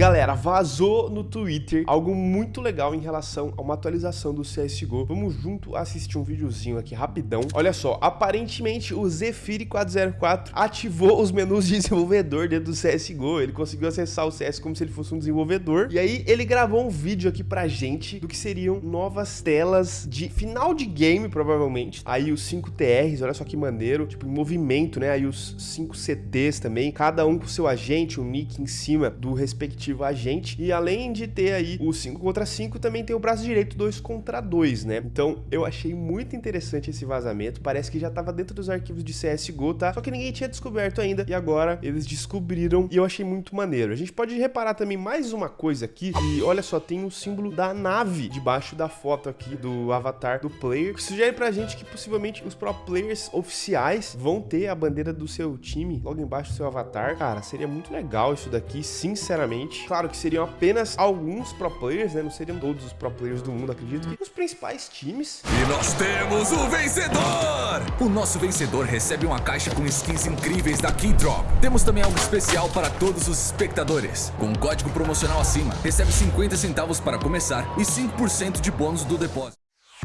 Galera, vazou no Twitter algo muito legal em relação a uma atualização do CSGO. Vamos junto assistir um videozinho aqui rapidão. Olha só, aparentemente o Zephyr 404 ativou os menus de desenvolvedor dentro do CSGO. Ele conseguiu acessar o CS como se ele fosse um desenvolvedor. E aí ele gravou um vídeo aqui pra gente do que seriam novas telas de final de game, provavelmente. Aí os 5 TRs, olha só que maneiro, tipo em movimento, né? Aí os 5 CTs também, cada um com seu agente, o um nick em cima do respectivo respectivo agente. E além de ter aí o 5 contra 5, também tem o braço direito 2 contra 2, né? Então eu achei muito interessante esse vazamento. Parece que já estava dentro dos arquivos de CSGO, tá? Só que ninguém tinha descoberto ainda. E agora eles descobriram e eu achei muito maneiro. A gente pode reparar também mais uma coisa aqui. E olha só, tem o símbolo da nave debaixo da foto aqui do avatar do player. Que sugere pra gente que possivelmente os pro players oficiais vão ter a bandeira do seu time logo embaixo do seu avatar. Cara, seria muito legal isso daqui, sinceramente. Claro que seriam apenas alguns pro players, né? Não seriam todos os pro players do mundo, acredito. E os principais times. E nós temos o vencedor! O nosso vencedor recebe uma caixa com skins incríveis da Keydrop. Temos também algo especial para todos os espectadores. Com um código promocional acima, recebe 50 centavos para começar e 5% de bônus do depósito.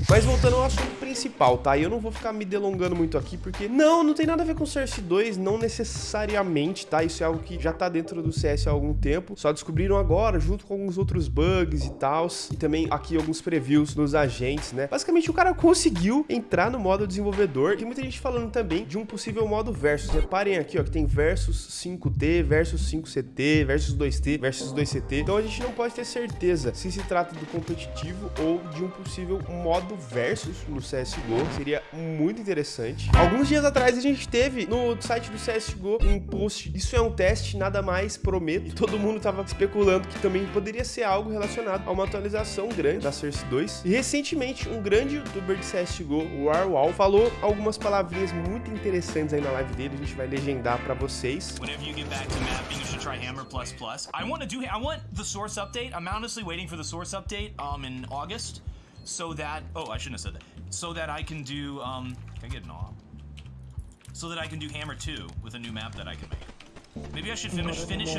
Mas voltando ao assunto principal, tá? E eu não vou ficar me delongando muito aqui, porque não, não tem nada a ver com Source 2, não necessariamente, tá? Isso é algo que já tá dentro do CS há algum tempo, só descobriram agora, junto com alguns outros bugs e tal, e também aqui alguns previews nos agentes, né? Basicamente, o cara conseguiu entrar no modo desenvolvedor, tem muita gente falando também de um possível modo versus. Reparem aqui, ó, que tem versus 5T, versus 5CT, versus 2T, versus 2CT. Então a gente não pode ter certeza se se trata do competitivo ou de um possível modo modo versus no CSGO, seria muito interessante. Alguns dias atrás a gente teve no site do CSGO um post, isso é um teste, nada mais, prometo. Todo mundo tava especulando que também poderia ser algo relacionado a uma atualização grande da Source 2. E recentemente, um grande youtuber de CSGO, o Warwall, falou algumas palavrinhas muito interessantes aí na live dele, a gente vai legendar para vocês. I want to do I want the source update. I'm honestly waiting for the source update um in August. So that, oh, I shouldn't have said that, so that I can do, um, can I get an off? So that I can do Hammer 2 with a new map that I can make. Finish, finish.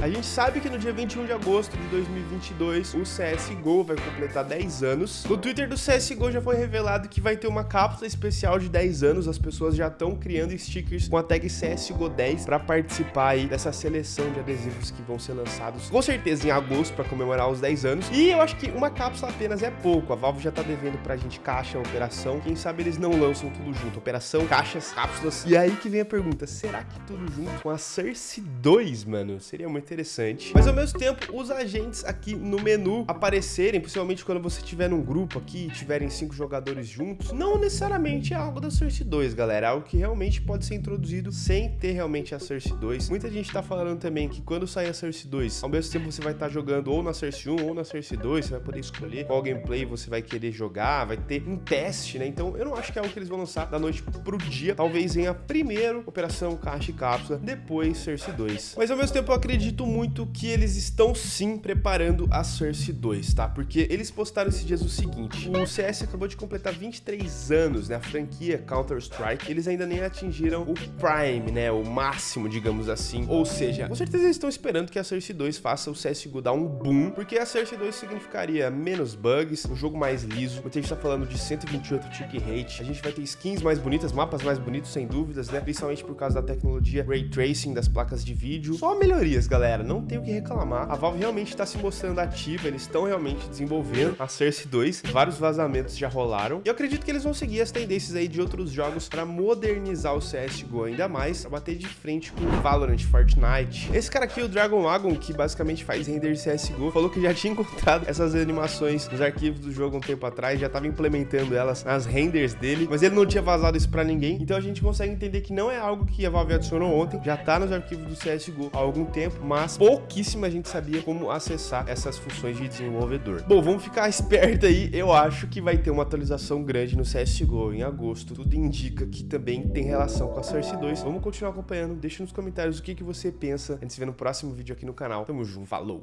A gente sabe que no dia 21 de agosto de 2022 o CSGO vai completar 10 anos. No Twitter do CSGO já foi revelado que vai ter uma cápsula especial de 10 anos. As pessoas já estão criando stickers com a tag CSGO 10 para participar aí dessa seleção de adesivos que vão ser lançados com certeza em agosto para comemorar os 10 anos. E eu acho que uma cápsula apenas é pouco. A Valve já tá devendo pra gente caixa, operação. Quem sabe eles não lançam tudo junto. Operação, caixas, cápsulas. E aí que vem a pergunta, será que tudo junto com a Cersei 2, mano. Seria muito interessante. Mas ao mesmo tempo, os agentes aqui no menu aparecerem, principalmente quando você estiver num grupo aqui tiverem cinco jogadores juntos, não necessariamente é algo da Cersei 2, galera. É algo que realmente pode ser introduzido sem ter realmente a Cersei 2. Muita gente tá falando também que quando sair a Cersei 2, ao mesmo tempo você vai estar tá jogando ou na Cersei 1 ou na Cersei 2, você vai poder escolher qual gameplay você vai querer jogar, vai ter um teste, né? Então eu não acho que é algo que eles vão lançar da noite pro dia. Talvez venha primeiro Operação Caixa e Cápsula, depois Cersei 2. Mas ao mesmo tempo eu acredito muito que eles estão sim preparando a Cersei 2, tá? Porque eles postaram esses dias o seguinte, o CS acabou de completar 23 anos, né? A franquia Counter-Strike, eles ainda nem atingiram o Prime, né? O máximo, digamos assim. Ou seja, com certeza eles estão esperando que a Cersei 2 faça o CSGO dar um boom, porque a Cersei 2 significaria menos bugs, um jogo mais liso. Muita gente tá falando de 128 tick rate, a gente vai ter skins mais bonitas, mapas mais bonitos, sem dúvidas, né? Principalmente por causa da tecnologia Ray Tracing das placas de vídeo. Só melhorias, galera, não tem o que reclamar. A Valve realmente está se mostrando ativa, eles estão realmente desenvolvendo a Cersei 2. Vários vazamentos já rolaram. E eu acredito que eles vão seguir as tendências aí de outros jogos para modernizar o CSGO ainda mais, pra bater de frente com Valorant, Fortnite. Esse cara aqui, o Dragon Wagon, que basicamente faz render CSGO, falou que já tinha encontrado essas animações nos arquivos do jogo um tempo atrás, já estava implementando elas nas renders dele, mas ele não tinha vazado isso para ninguém. Então a gente consegue entender que não é algo que a Valve adicionou ontem, já tá nos arquivos do CSGO há algum tempo, mas pouquíssima gente sabia como acessar essas funções de desenvolvedor. Bom, vamos ficar esperto aí, eu acho que vai ter uma atualização grande no CSGO em agosto, tudo indica que também tem relação com a Source 2. Vamos continuar acompanhando, deixa nos comentários o que, que você pensa, a gente se vê no próximo vídeo aqui no canal. Tamo junto, falou!